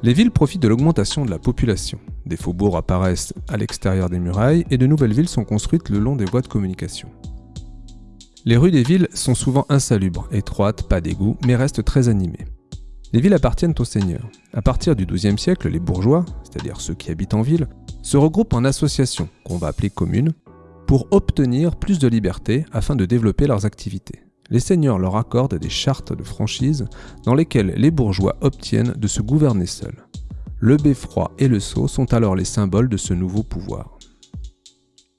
Les villes profitent de l'augmentation de la population. Des faubourgs apparaissent à l'extérieur des murailles et de nouvelles villes sont construites le long des voies de communication. Les rues des villes sont souvent insalubres, étroites, pas d'égouts, mais restent très animées. Les villes appartiennent aux seigneurs. À partir du XIIe siècle, les bourgeois, c'est-à-dire ceux qui habitent en ville, se regroupent en associations, qu'on va appeler communes, pour obtenir plus de liberté afin de développer leurs activités les seigneurs leur accordent des chartes de franchise dans lesquelles les bourgeois obtiennent de se gouverner seuls. Le beffroi et le sceau sont alors les symboles de ce nouveau pouvoir.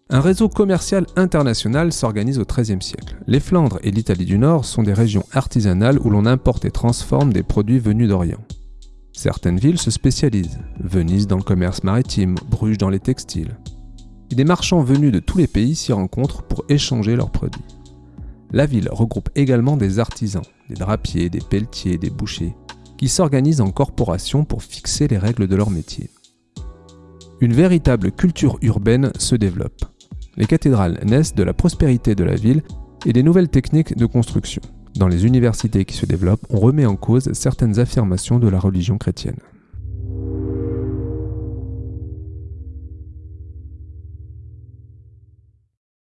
Un réseau commercial international s'organise au XIIIe siècle. Les Flandres et l'Italie du Nord sont des régions artisanales où l'on importe et transforme des produits venus d'Orient. Certaines villes se spécialisent, Venise dans le commerce maritime, Bruges dans les textiles. Des marchands venus de tous les pays s'y rencontrent pour échanger leurs produits. La ville regroupe également des artisans, des drapiers, des pelletiers, des bouchers, qui s'organisent en corporations pour fixer les règles de leur métier. Une véritable culture urbaine se développe. Les cathédrales naissent de la prospérité de la ville et des nouvelles techniques de construction. Dans les universités qui se développent, on remet en cause certaines affirmations de la religion chrétienne.